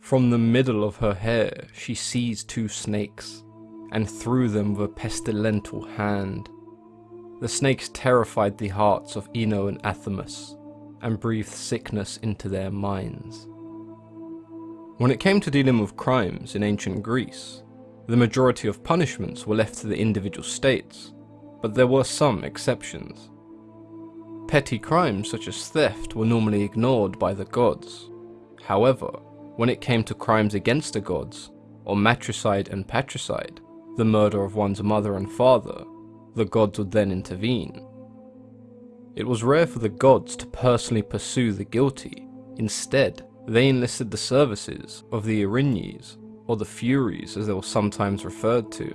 From the middle of her hair she seized two snakes, and threw them with a pestilential hand. The snakes terrified the hearts of Ino and Athamas, and breathed sickness into their minds. When it came to dealing with crimes in ancient Greece, the majority of punishments were left to the individual states, but there were some exceptions. Petty crimes such as theft were normally ignored by the gods. However, when it came to crimes against the gods, or matricide and patricide, the murder of one's mother and father, the gods would then intervene. It was rare for the gods to personally pursue the guilty, instead, they enlisted the services of the Erinyes, or the Furies as they were sometimes referred to.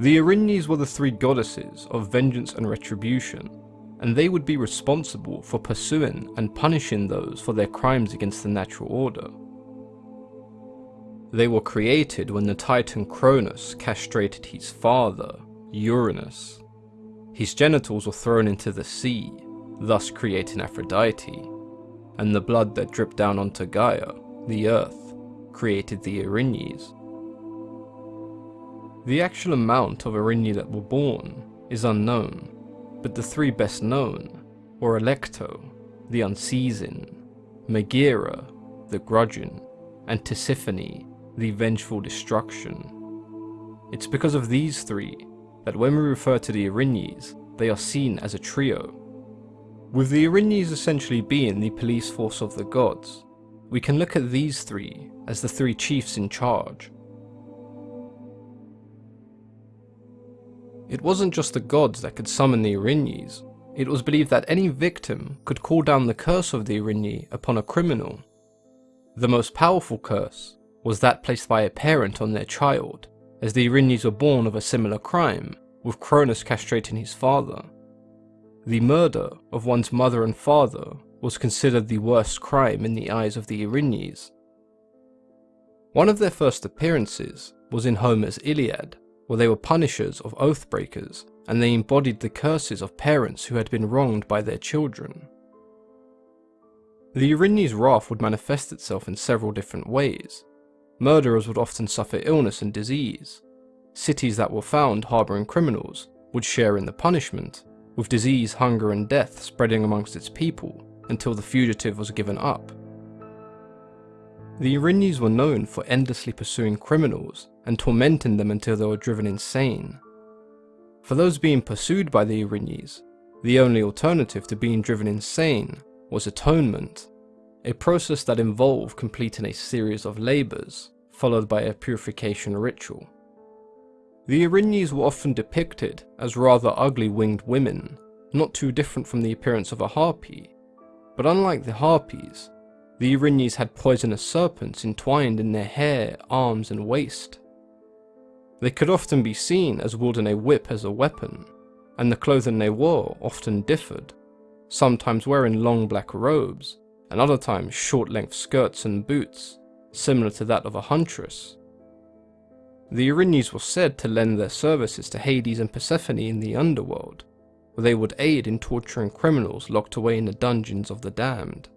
The Erinyes were the three goddesses of vengeance and retribution, and they would be responsible for pursuing and punishing those for their crimes against the natural order. They were created when the titan Cronus castrated his father, Uranus. His genitals were thrown into the sea, thus creating Aphrodite, and the blood that dripped down onto Gaia, the earth, created the Erinyes. The actual amount of Erinyes that were born is unknown, but the three best known were Alecto, the Unceasing, Megaera, the Grudging, and Tisiphone, the Vengeful Destruction. It's because of these three that when we refer to the Erinyes, they are seen as a trio. With the Erinyes essentially being the police force of the gods, we can look at these three as the three chiefs in charge, It wasn't just the gods that could summon the Erinyes. It was believed that any victim could call down the curse of the Erinyes upon a criminal. The most powerful curse was that placed by a parent on their child, as the Erinyes were born of a similar crime, with Cronus castrating his father. The murder of one's mother and father was considered the worst crime in the eyes of the Erinyes. One of their first appearances was in Homer's Iliad, where they were punishers of oath breakers, and they embodied the curses of parents who had been wronged by their children. The Erinyes' wrath would manifest itself in several different ways. Murderers would often suffer illness and disease. Cities that were found harbouring criminals would share in the punishment, with disease, hunger and death spreading amongst its people until the fugitive was given up. The Erinyes were known for endlessly pursuing criminals and tormenting them until they were driven insane. For those being pursued by the Erinyes, the only alternative to being driven insane was atonement, a process that involved completing a series of labours, followed by a purification ritual. The Erinyes were often depicted as rather ugly winged women, not too different from the appearance of a harpy, but unlike the harpies, the Erinyes had poisonous serpents entwined in their hair, arms and waist. They could often be seen as wielding a whip as a weapon, and the clothing they wore often differed, sometimes wearing long black robes, and other times short-length skirts and boots, similar to that of a huntress. The Erinyes were said to lend their services to Hades and Persephone in the underworld, where they would aid in torturing criminals locked away in the dungeons of the damned.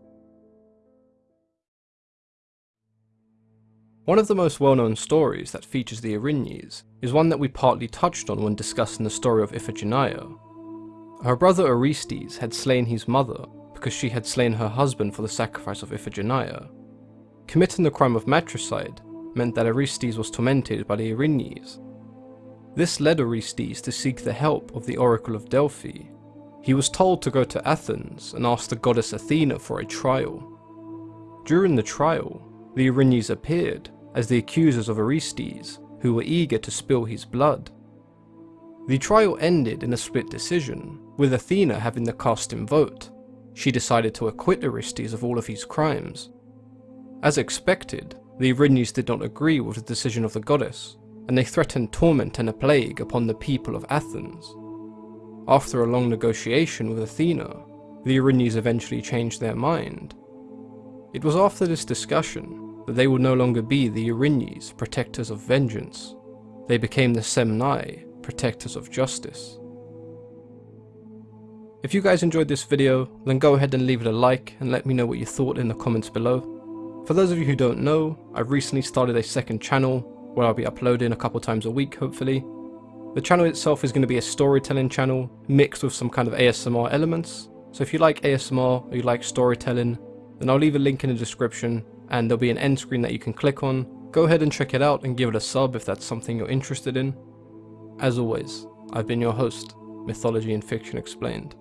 One of the most well-known stories that features the Erinyes is one that we partly touched on when discussing the story of Iphigenia. Her brother Orestes had slain his mother because she had slain her husband for the sacrifice of Iphigenia. Committing the crime of matricide meant that Orestes was tormented by the Erinyes. This led Orestes to seek the help of the Oracle of Delphi. He was told to go to Athens and ask the goddess Athena for a trial. During the trial, the Erinyes appeared as the accusers of Orestes, who were eager to spill his blood. The trial ended in a split decision, with Athena having the casting vote. She decided to acquit Orestes of all of his crimes. As expected, the Erinyes did not agree with the decision of the goddess, and they threatened torment and a plague upon the people of Athens. After a long negotiation with Athena, the Erinyes eventually changed their mind. It was after this discussion that they would no longer be the Erinyes, protectors of vengeance. They became the Semnai, protectors of justice. If you guys enjoyed this video, then go ahead and leave it a like and let me know what you thought in the comments below. For those of you who don't know, I've recently started a second channel where I'll be uploading a couple times a week hopefully. The channel itself is going to be a storytelling channel mixed with some kind of ASMR elements. So if you like ASMR or you like storytelling, then I'll leave a link in the description and there'll be an end screen that you can click on. Go ahead and check it out and give it a sub if that's something you're interested in. As always, I've been your host, Mythology and Fiction Explained.